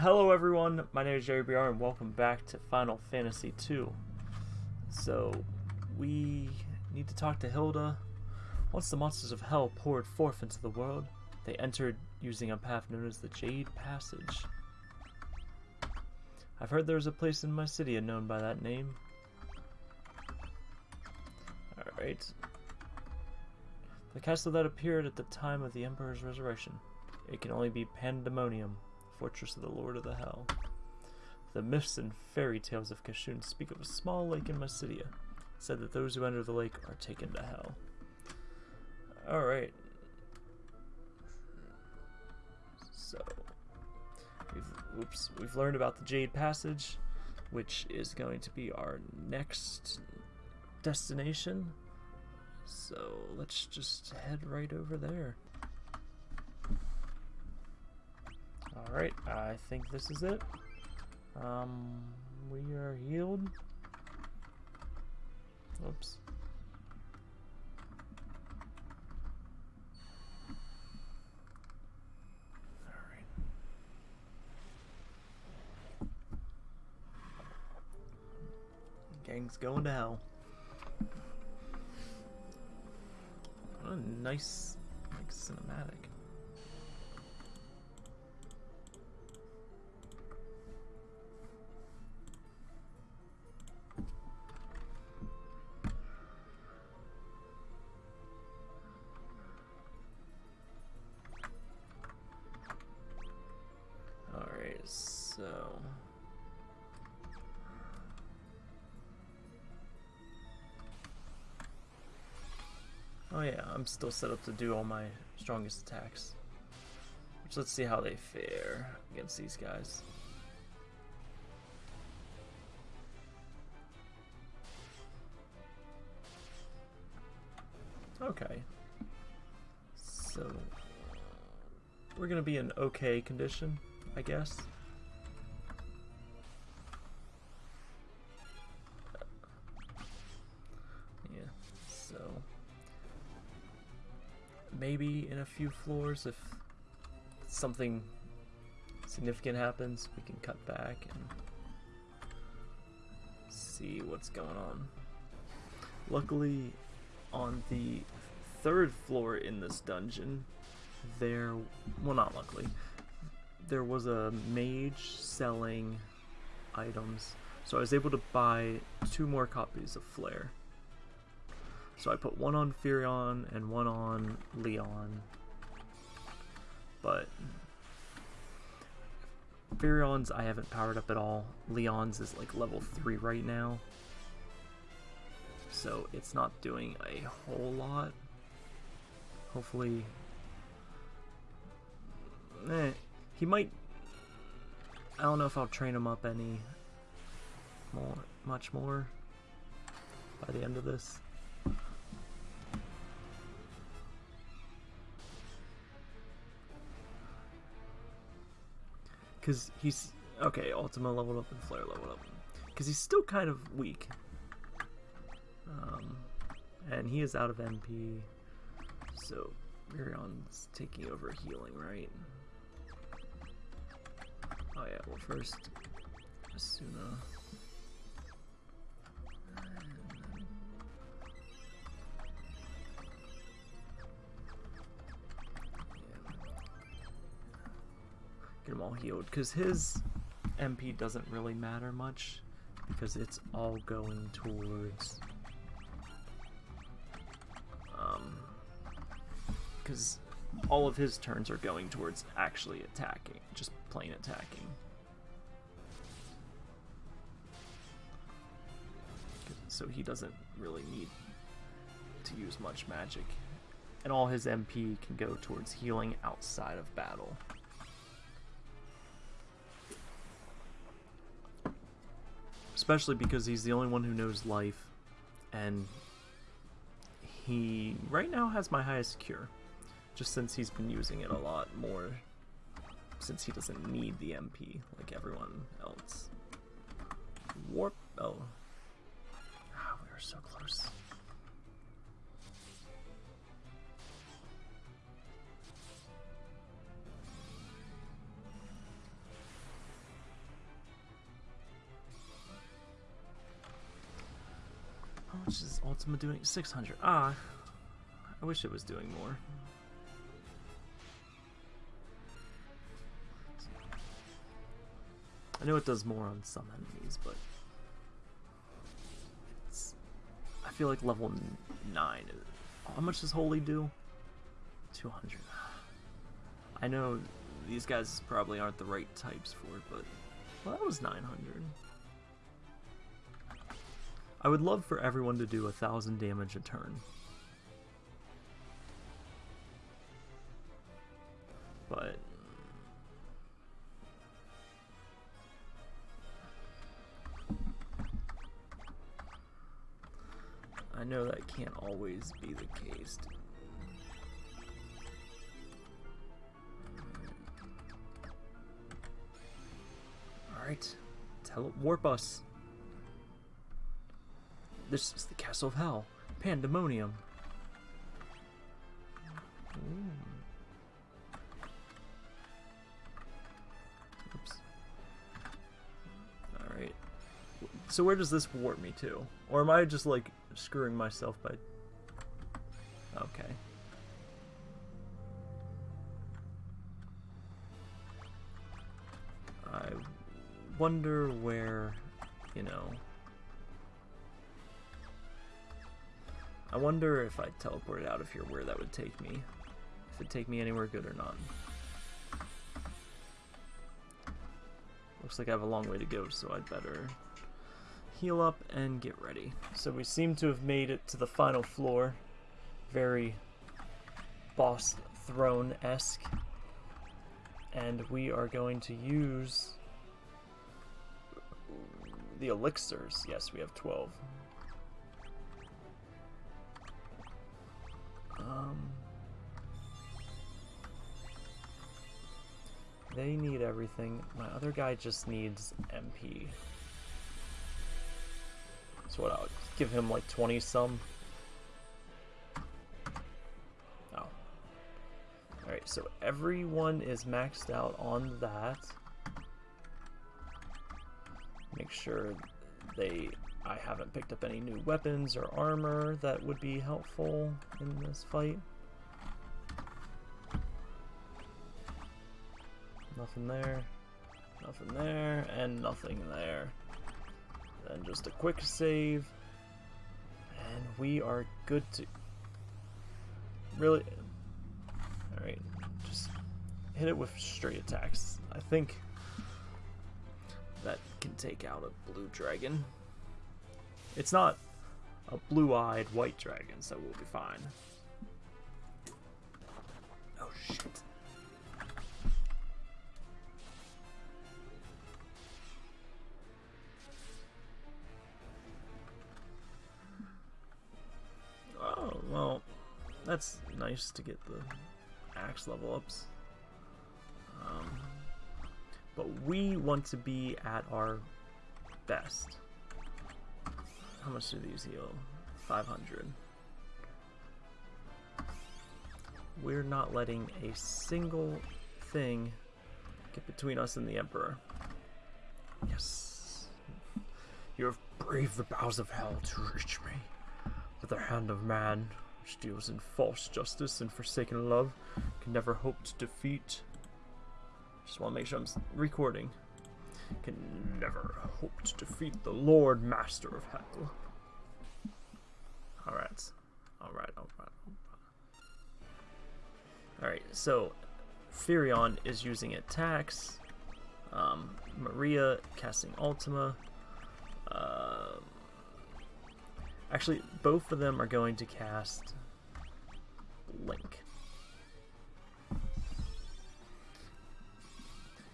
Hello everyone, my name is Jerry BR and welcome back to Final Fantasy II. So, we need to talk to Hilda. Once the monsters of hell poured forth into the world, they entered using a path known as the Jade Passage. I've heard there's a place in my city known by that name. Alright. The castle that appeared at the time of the Emperor's resurrection. It can only be Pandemonium fortress of the Lord of the Hell. The myths and fairy tales of Kashuan speak of a small lake in Mysidia, said that those who enter the lake are taken to hell. Alright. So, we've, oops, we've learned about the Jade Passage, which is going to be our next destination. So, let's just head right over there. Alright, I think this is it. Um, we are healed. Oops. Gang's going to hell. What a nice, like, cinematic. I'm still set up to do all my strongest attacks. So let's see how they fare against these guys. Okay. So, we're going to be in okay condition, I guess. Maybe in a few floors if something significant happens we can cut back and see what's going on. Luckily on the third floor in this dungeon there well not luckily there was a mage selling items. So I was able to buy two more copies of Flare so I put one on Firion and one on Leon. But Firion's I haven't powered up at all. Leon's is like level 3 right now. So it's not doing a whole lot. Hopefully... Eh, he might... I don't know if I'll train him up any more, much more by the end of this. Because he's... Okay, Ultima leveled up and Flare leveled up. Because he's still kind of weak. Um, and he is out of MP. So, Mirion's taking over healing, right? Oh yeah, well first, Asuna. Healed because his MP doesn't really matter much because it's all going towards um because all of his turns are going towards actually attacking just plain attacking. So he doesn't really need to use much magic and all his MP can go towards healing outside of battle Especially because he's the only one who knows life, and he right now has my highest cure, just since he's been using it a lot more, since he doesn't need the MP like everyone else. Warp, oh. Much is Ultima doing? 600. Ah, I wish it was doing more. I know it does more on some enemies, but I feel like level 9. How much does Holy do? 200. I know these guys probably aren't the right types for it, but well, that was 900. I would love for everyone to do a thousand damage a turn. But I know that can't always be the case. Alright, tell warp us. This is the Castle of Hell. Pandemonium. Ooh. Oops. Alright. So where does this warp me to? Or am I just like screwing myself by... Okay. I wonder where, you know... I wonder if I teleported out of here where that would take me. If it'd take me anywhere good or not. Looks like I have a long way to go, so I'd better heal up and get ready. So we seem to have made it to the final floor. Very boss throne-esque. And we are going to use the elixirs. Yes, we have 12. Um, they need everything. My other guy just needs MP. So what, I'll give him like 20 some. Oh. Alright, so everyone is maxed out on that. Make sure they I haven't picked up any new weapons or armor that would be helpful in this fight. Nothing there, nothing there, and nothing there. Then just a quick save. And we are good to... Really? Alright, just hit it with straight attacks. I think that can take out a blue dragon. It's not a blue-eyed white dragon, so we'll be fine. Oh shit. Oh, well, that's nice to get the axe level ups. Um, but we want to be at our best. How much do these heal? 500. We're not letting a single thing get between us and the Emperor. Yes. You have braved the bowels of hell to reach me. But the hand of man, which deals in false justice and forsaken love, can never hope to defeat. Just want to make sure I'm recording. Can never hope to defeat the Lord Master of Hell. Alright. Alright, alright, alright. so Firion is using attacks. Um, Maria casting Ultima. Uh, Actually, both of them are going to cast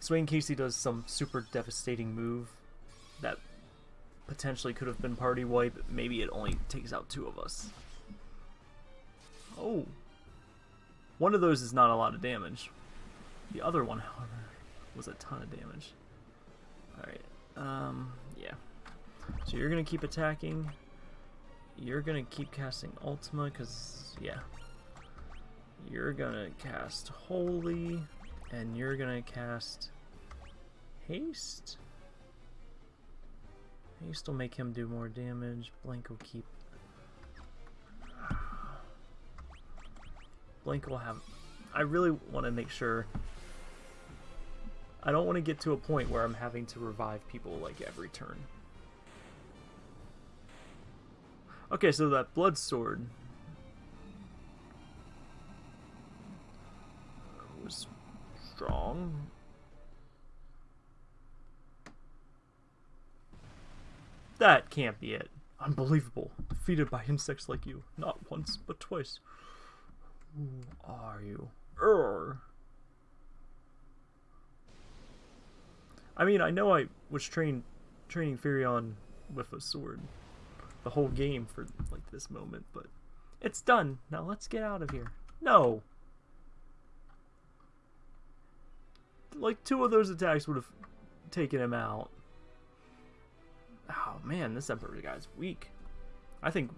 Swain Casey does some super devastating move that potentially could have been party wipe. Maybe it only takes out two of us. Oh. One of those is not a lot of damage. The other one, however, was a ton of damage. Alright. Um, yeah. So you're going to keep attacking. You're gonna keep casting Ultima, because, yeah. You're gonna cast Holy, and you're gonna cast haste. Haste will make him do more damage. Blank will keep. Blank will have. I really want to make sure. I don't want to get to a point where I'm having to revive people like every turn. Okay, so that blood sword strong. That can't be it. Unbelievable. Defeated by insects like you. Not once, but twice. Who are you? Err. I mean, I know I was trained training Firion with a sword the whole game for like this moment, but it's done. Now let's get out of here. No. Like two of those attacks would have taken him out. Oh man, this Emperor guy's weak. I think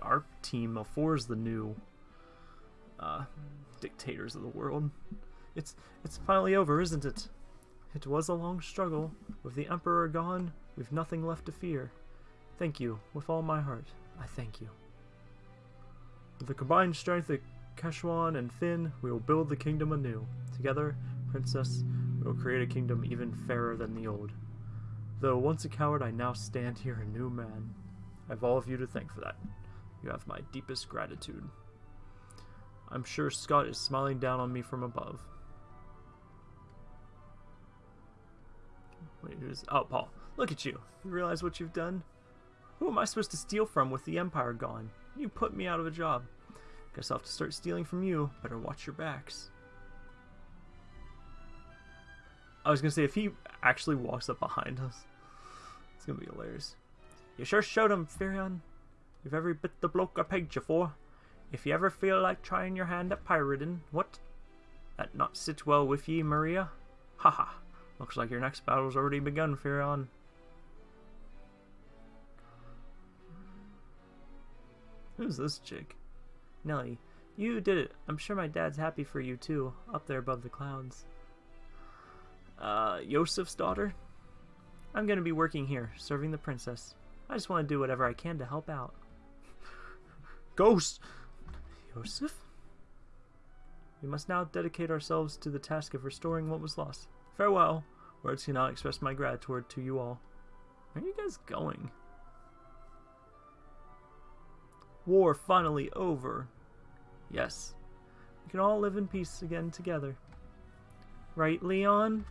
our team of four is the new uh, dictators of the world. It's it's finally over, isn't it? It was a long struggle. With the Emperor gone, we've nothing left to fear. Thank you, with all my heart. I thank you. With the combined strength of Kashuan and Fynn, we will build the kingdom anew. Together, Princess, we will create a kingdom even fairer than the old. Though once a coward, I now stand here a new man. I have all of you to thank for that. You have my deepest gratitude. I'm sure Scott is smiling down on me from above. Wait, who's... Oh, Paul. Look at you. You realize what you've done? Who am I supposed to steal from with the Empire gone? You put me out of a job. Guess I'll have to start stealing from you. Better watch your backs. I was gonna say, if he actually walks up behind us, it's gonna be hilarious. You sure showed him, Firion. You've every bit the bloke I pegged you for. If you ever feel like trying your hand at pirating, what? That not sit well with ye, Maria? Haha. Looks like your next battle's already begun, Firion. Who's this chick? Nelly, you did it. I'm sure my dad's happy for you too, up there above the clouds. Uh, Josef's daughter? I'm gonna be working here, serving the princess. I just want to do whatever I can to help out. Ghost! Yosef? We must now dedicate ourselves to the task of restoring what was lost. Farewell. Words cannot express my gratitude to you all. Where are you guys going? War finally over. Yes. We can all live in peace again together. Right, Leon?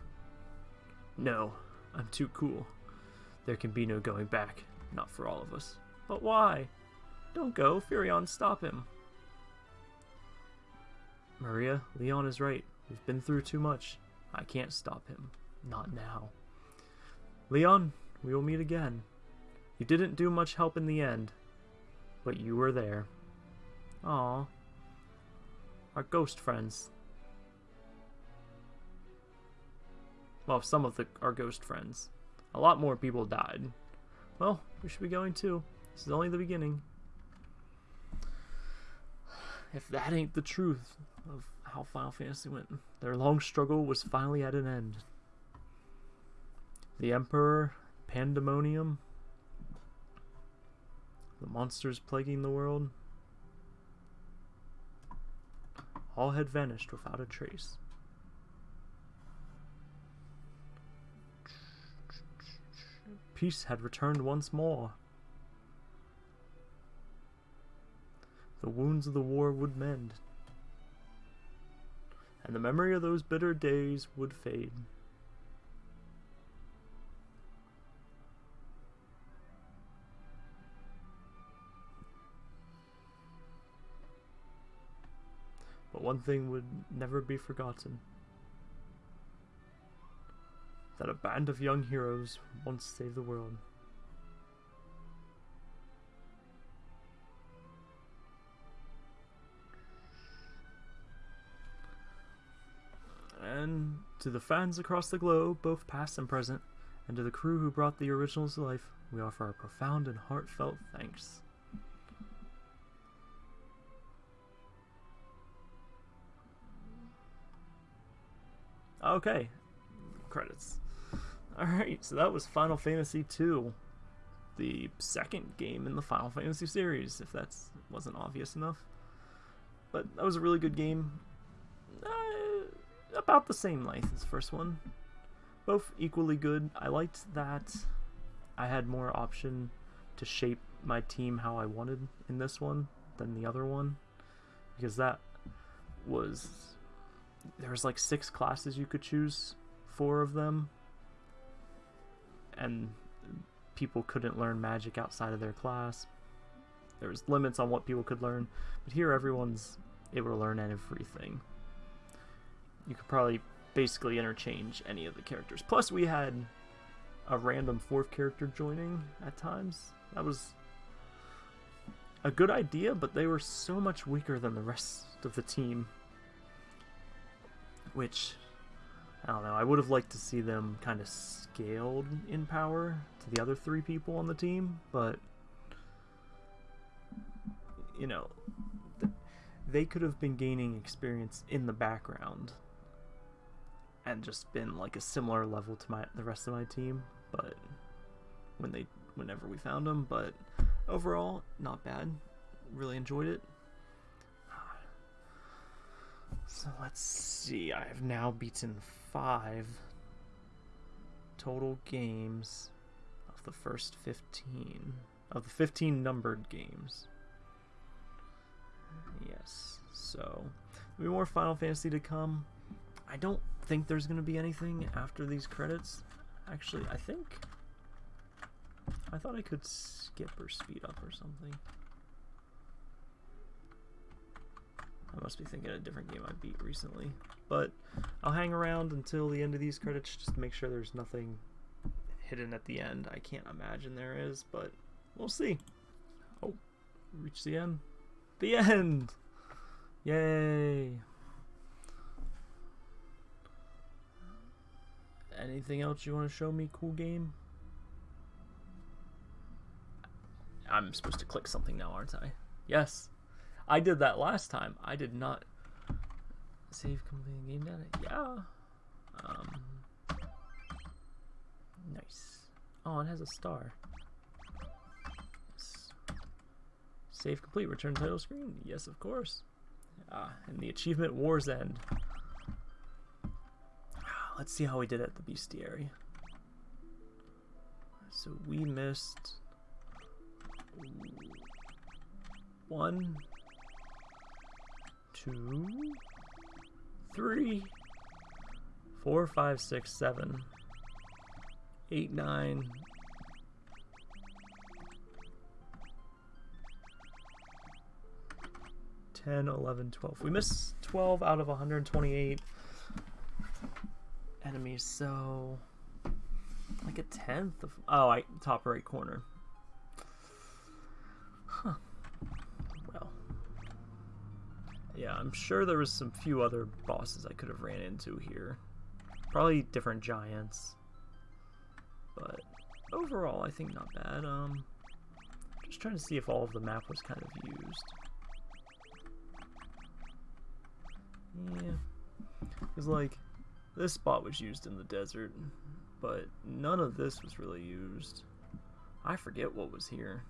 No, I'm too cool. There can be no going back. Not for all of us. But why? Don't go, Firion, stop him. Maria, Leon is right. We've been through too much. I can't stop him. Not now. Leon, we will meet again. You didn't do much help in the end, but you were there. Aw. Our ghost friends. Well, some of the our ghost friends. A lot more people died. Well, we should be going too. This is only the beginning. If that ain't the truth of how Final Fantasy went, their long struggle was finally at an end. The Emperor, Pandemonium, the monsters plaguing the world, all had vanished without a trace. Peace had returned once more. The wounds of the war would mend, and the memory of those bitter days would fade. But one thing would never be forgotten. That a band of young heroes once saved the world. And to the fans across the globe, both past and present, and to the crew who brought the originals to life, we offer our profound and heartfelt thanks. Okay. Credits. Alright, so that was Final Fantasy II. The second game in the Final Fantasy series, if that wasn't obvious enough. but that was a really good game. Uh, about the same length as the first one. Both equally good. I liked that I had more option to shape my team how I wanted in this one than the other one. Because that was... There was like six classes you could choose, four of them. And people couldn't learn magic outside of their class. There was limits on what people could learn, but here everyone's able to learn everything. You could probably basically interchange any of the characters. Plus, we had a random fourth character joining at times. That was a good idea, but they were so much weaker than the rest of the team. Which, I don't know, I would have liked to see them kind of scaled in power to the other three people on the team, but, you know, they could have been gaining experience in the background and just been like a similar level to my the rest of my team but when they whenever we found them but overall not bad. Really enjoyed it. So let's see. I have now beaten five total games of the first 15 of the 15 numbered games yes so be more Final Fantasy to come I don't think there's going to be anything after these credits. Actually, I think... I thought I could skip or speed up or something. I must be thinking of a different game I beat recently. But I'll hang around until the end of these credits just to make sure there's nothing hidden at the end. I can't imagine there is, but we'll see. Oh, reach the end. The end! Yay! Anything else you want to show me, cool game? I'm supposed to click something now, aren't I? Yes. I did that last time. I did not save complete game data. Yeah. Um, nice. Oh, it has a star. Save complete. Return title screen. Yes, of course. Ah, and the achievement War's End. Let's see how we did at the bestiary. So we missed one, two, three, four, five, six, seven, eight, nine, ten, eleven, twelve. We missed 12 out of 128 enemies, so like a tenth of oh, I top right corner. Yeah, I'm sure there was some few other bosses I could have ran into here. Probably different giants, but overall, I think not bad. Um, just trying to see if all of the map was kind of used. Yeah, because like this spot was used in the desert, but none of this was really used. I forget what was here.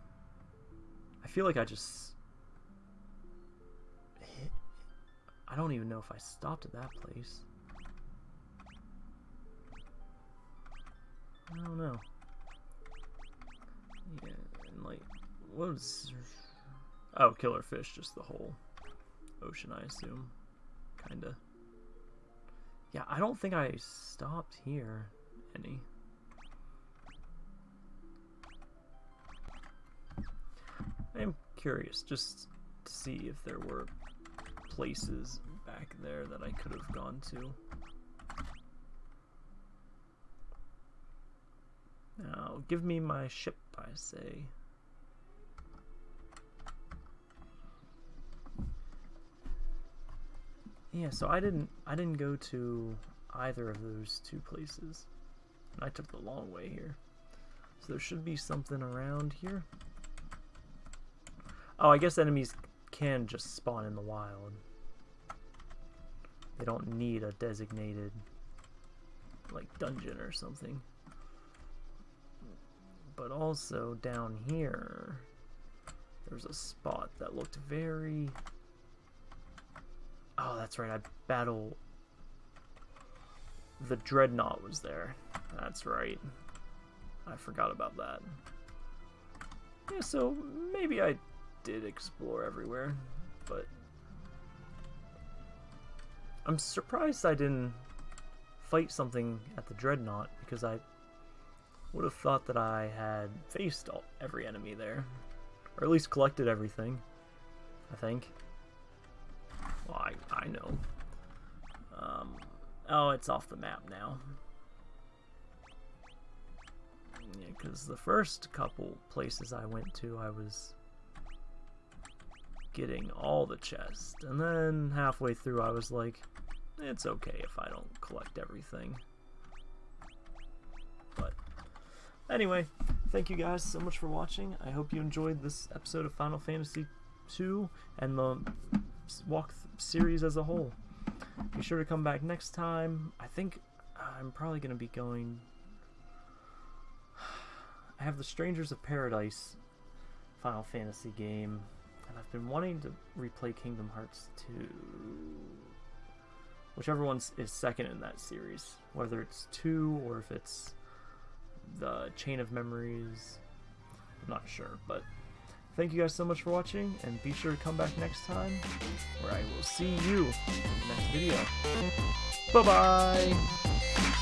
I feel like I just... I don't even know if I stopped at that place. I don't know. Yeah, and like, what was... Oh, killer fish, just the whole ocean, I assume. Kinda. Yeah, I don't think I stopped here any. I'm curious just to see if there were places back there that I could have gone to. Now, give me my ship, I say. Yeah, so I didn't I didn't go to either of those two places. And I took the long way here. So there should be something around here. Oh, I guess enemies can just spawn in the wild. They don't need a designated like dungeon or something. But also down here there's a spot that looked very Oh, that's right. I battle. The Dreadnought was there. That's right. I forgot about that. Yeah, so maybe I did explore everywhere, but I'm surprised I didn't fight something at the Dreadnought because I would have thought that I had faced all, every enemy there, or at least collected everything. I think. Well, I I know. Um, oh, it's off the map now. Yeah, because the first couple places I went to, I was getting all the chests. And then halfway through, I was like, it's okay if I don't collect everything. But anyway, thank you guys so much for watching. I hope you enjoyed this episode of Final Fantasy II and the walk series as a whole. Be sure to come back next time. I think I'm probably going to be going I have the Strangers of Paradise Final Fantasy game, and I've been wanting to replay Kingdom Hearts 2. Whichever one is second in that series, whether it's 2 or if it's the Chain of Memories, I'm not sure, but thank you guys so much for watching, and be sure to come back next time, where I will see you in the next video. Bye-bye!